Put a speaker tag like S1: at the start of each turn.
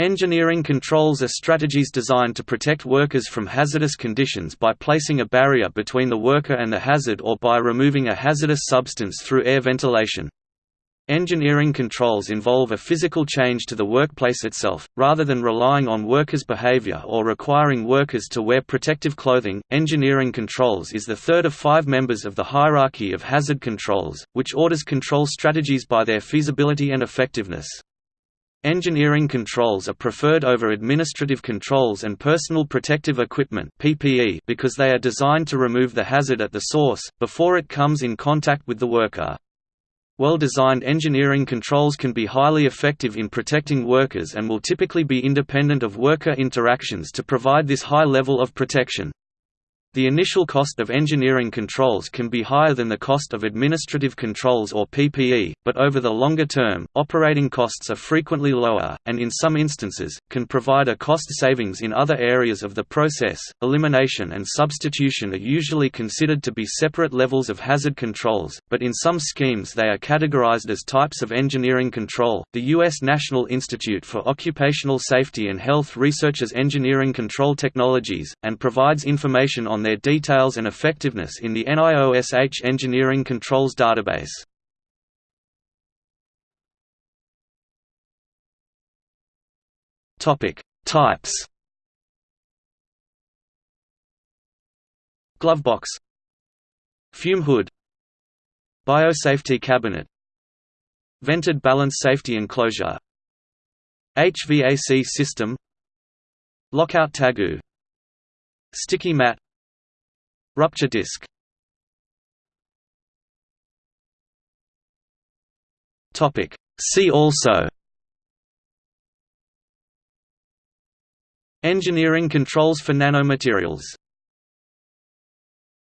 S1: Engineering controls are strategies designed to protect workers from hazardous conditions by placing a barrier between the worker and the hazard or by removing a hazardous substance through air ventilation. Engineering controls involve a physical change to the workplace itself, rather than relying on workers' behavior or requiring workers to wear protective clothing. Engineering controls is the third of five members of the hierarchy of hazard controls, which orders control strategies by their feasibility and effectiveness. Engineering controls are preferred over administrative controls and personal protective equipment (PPE) because they are designed to remove the hazard at the source before it comes in contact with the worker. Well-designed engineering controls can be highly effective in protecting workers and will typically be independent of worker interactions to provide this high level of protection. The initial cost of engineering controls can be higher than the cost of administrative controls or PPE, but over the longer term, operating costs are frequently lower, and in some instances, can provide a cost savings in other areas of the process. Elimination and substitution are usually considered to be separate levels of hazard controls, but in some schemes they are categorized as types of engineering control. The U.S. National Institute for Occupational Safety and Health researches engineering control technologies, and provides information on on their details and effectiveness in the NIOSH Engineering Controls database. Topic: Types. Glovebox. Fume hood Biosafety cabinet. Vented balance safety enclosure. HVAC system. Lockout tagout. Sticky mat Rupture disk. See also. Engineering controls for nanomaterials